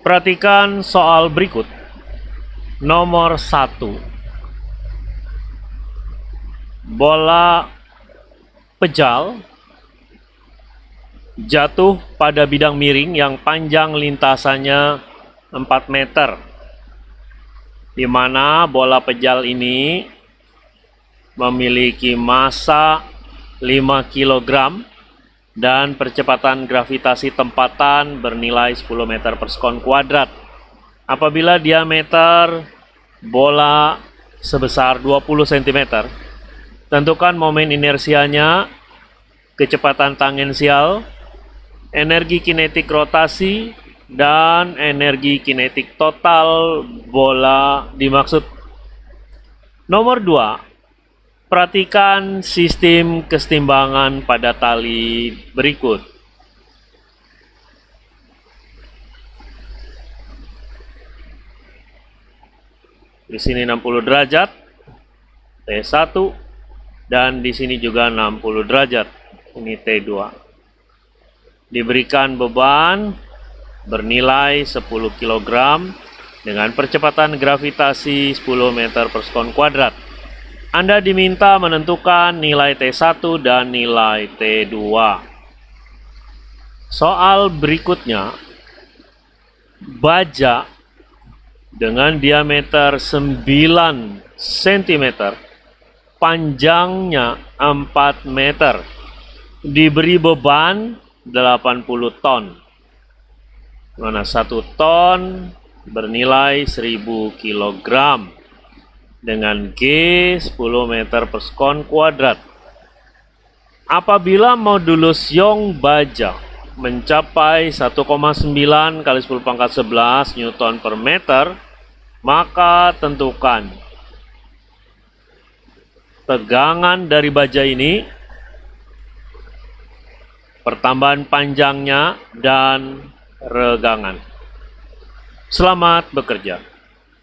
Perhatikan soal berikut. Nomor satu. Bola pejal jatuh pada bidang miring yang panjang lintasannya 4 meter. Di mana bola pejal ini memiliki massa 5 kg dan percepatan gravitasi tempatan bernilai 10 meter per sekon kuadrat. Apabila diameter bola sebesar 20 cm, tentukan momen inersianya, kecepatan tangensial, energi kinetik rotasi, dan energi kinetik total bola dimaksud. Nomor 2, Perhatikan sistem kesetimbangan pada tali berikut. Di sini 60 derajat, T1, dan di sini juga 60 derajat, ini T2. Diberikan beban bernilai 10 kg dengan percepatan gravitasi 10 meter per sekon kuadrat. Anda diminta menentukan nilai T1 dan nilai T2. Soal berikutnya, baja dengan diameter 9 cm, panjangnya 4 meter, diberi beban 80 ton. Mana satu ton bernilai 1000 kilogram dengan G 10 meter per sekon kuadrat. Apabila modulus Young baja mencapai 1,9 kali 10 pangkat 11 Newton per meter, maka tentukan tegangan dari baja ini, pertambahan panjangnya, dan regangan. Selamat bekerja.